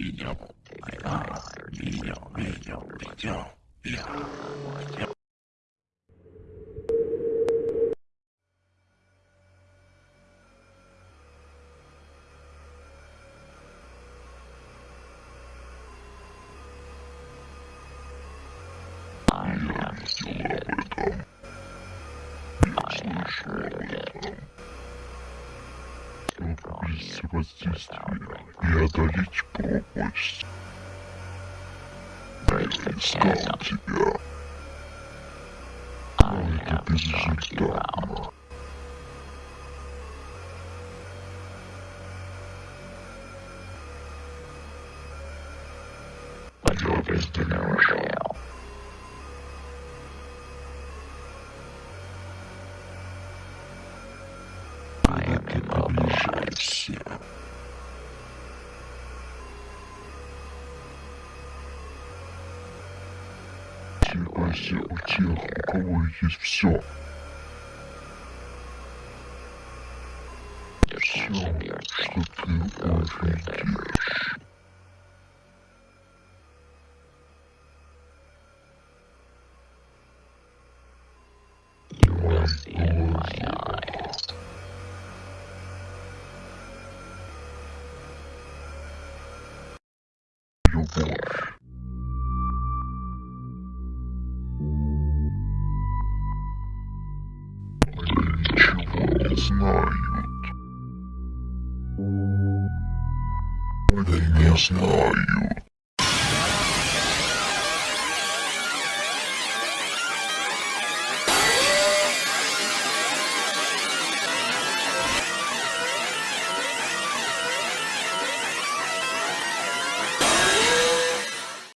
Mino, my master, Mino, Mino, Mino, Mino. Но без воздействия и одолеть пропасть. Я искал тебя. Но это безрезультатно. Я везде нашел. Терпайся у тех, у кого есть все. Все, что ты увидишь. Мои глаза. Любовь. знают. Они не знают.